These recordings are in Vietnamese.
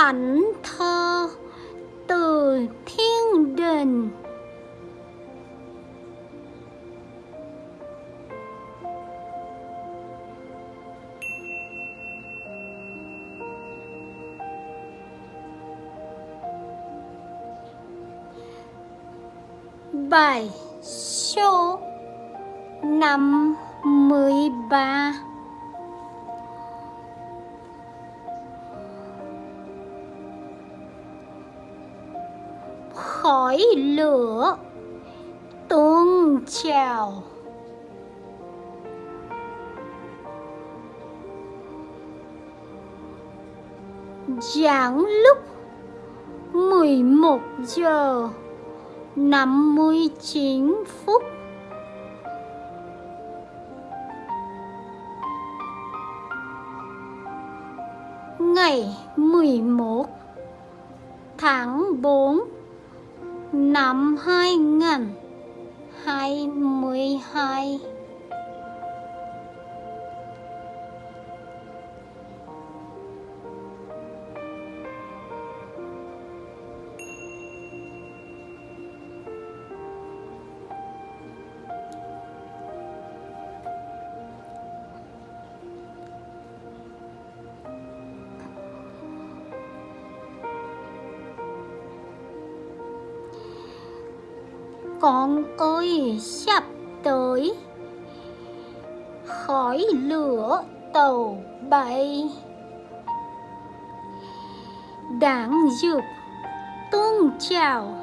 thánh thơ từ thiên đình. Bài số năm mươi ba. Khói lửa. Tuôn trào. Giảng lúc 11 giờ 59 phút. Ngày 11 tháng 4 năm 2022 con ơi sắp tới. Khói lửa tàu bay. Đáng dược tương trào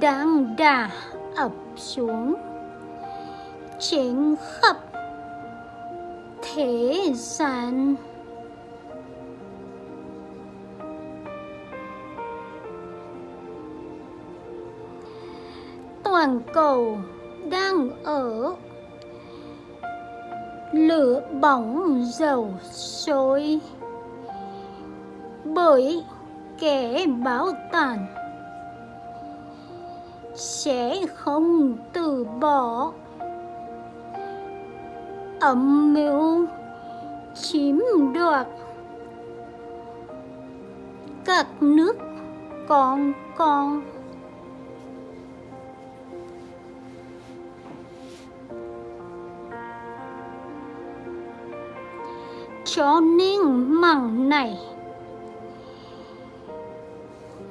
đang đà ập xuống. Trên khắp thế gian. Toàn cầu đang ở. Lửa bỏng dầu sôi. Bởi kẻ báo tàn sẽ không từ bỏ. Âm mưu chiếm đoạt. Các nước con con cho nên mặn này.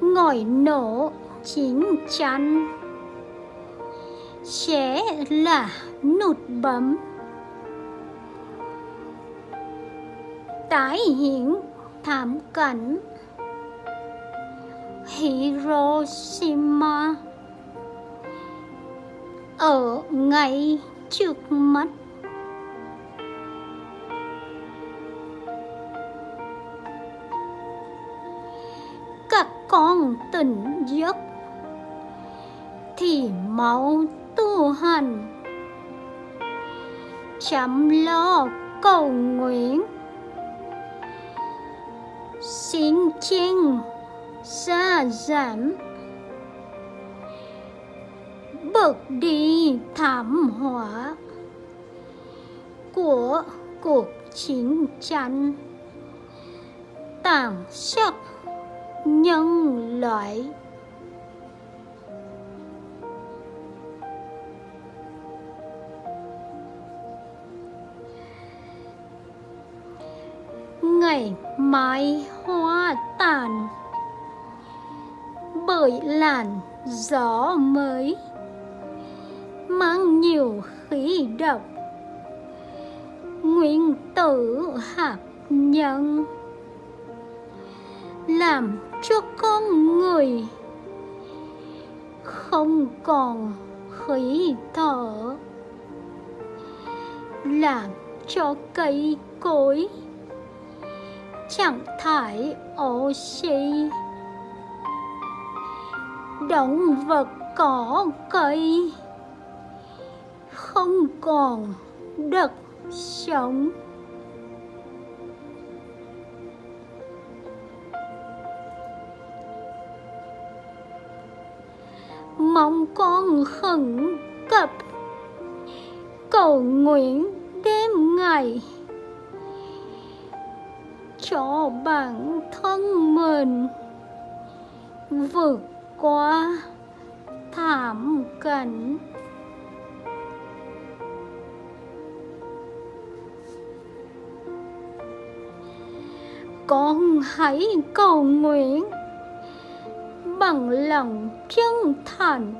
Ngòi nổ chín chắn. Sẽ là nút bấm. Tái hiện thảm cảnh. Hiroshima. Ở ngay trước mắt. Con tỉnh giấc, thì mau tu hành. Chăm lo cầu nguyện, xin chinh xa giảm. Bực đi thảm họa của cuộc chiến tranh tàn sát nhân loại. Ngày mai hoa tàn, bởi làn gió mới mang nhiều khí độc. Nguyên tử hạt nhân làm cho con người. Không còn khí thở. Làm cho cây cối. Chẳng thải oxy động vật cỏ cây. Không còn đất sống. Mong con khẩn cấp. Cầu nguyện đêm ngày cho bản thân mình vượt qua thảm cảnh. Con hãy cầu nguyện bằng lòng chân thành,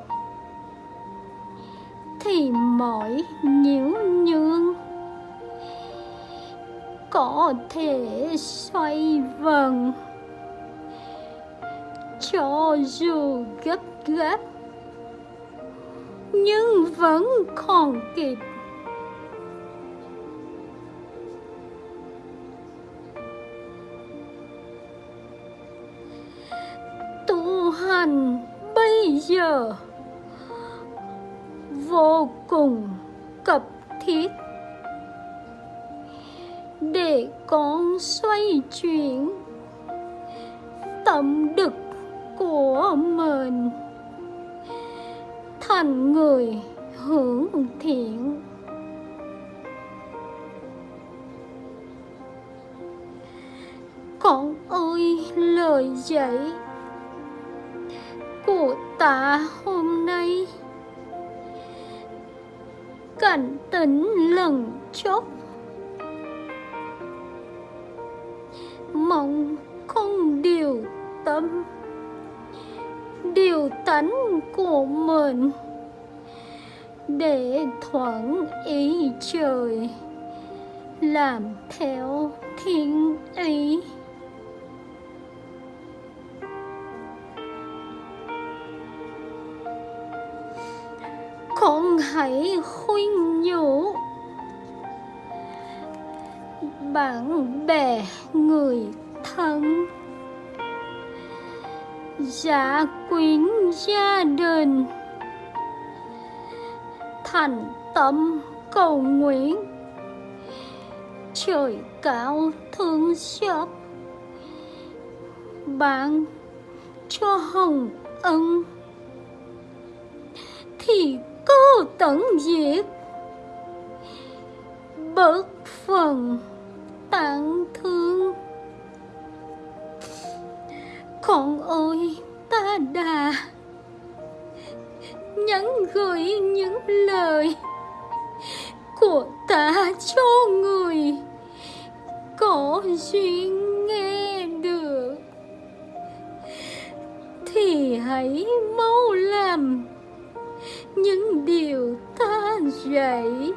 thì mọi nhiễu nhương có thể xoay vần cho dù gấp gáp, nhưng vẫn còn kịp hành bây giờ. Vô cùng cấp thiết. Để con xoay chuyển tâm đực của mình. Thành người hưởng thiện. Con ơi, lời dạy của ta hôm nay cảnh tỉnh lần chốc. Mong không điều tâm, điều tánh của mình. Để thuận ý trời, làm theo thiên ý. Không hãy khuyên nhủ. Bạn bè người thân. Gia quyến gia đình. Thành tâm cầu nguyện. Trời cao thương xót bạn cho hồng ân. Thì tận diệt. Bớt phần tặng thương. Con ơi, ta đà nhắn gửi những lời của ta cho người. Có duyên nghe được thì hãy mau làm những điều ta dạy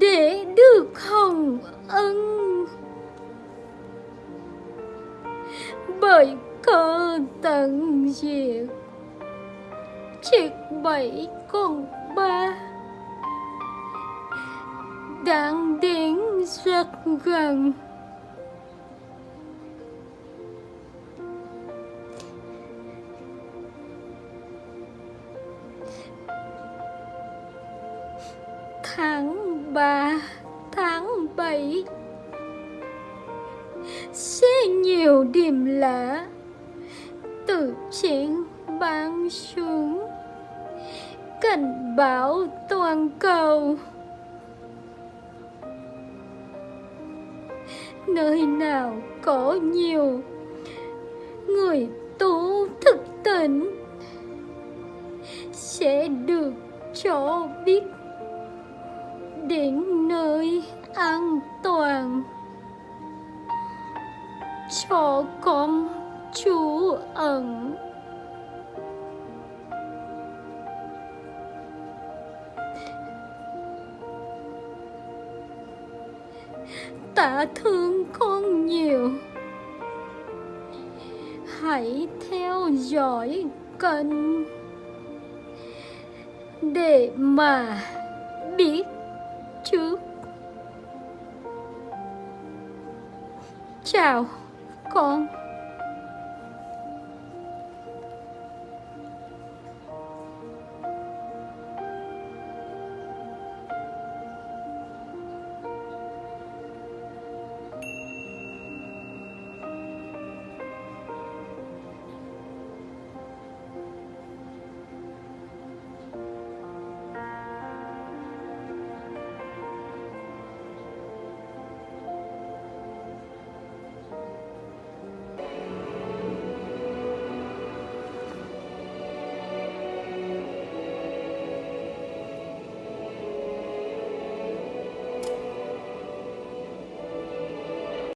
để được hồng ân. Bởi cơ tận diệt, triệt bảy con ba, đang đến rất gần. Sẽ nhiều điểm lạ. Từ trên ban xuống cảnh báo toàn cầu. Nơi nào có nhiều người tu thực tỉnh sẽ được cho biết đến nơi an toàn cho con trú ẩn. Tạ thương con nhiều. Hãy theo dõi kênh để mà biết trước. Chào con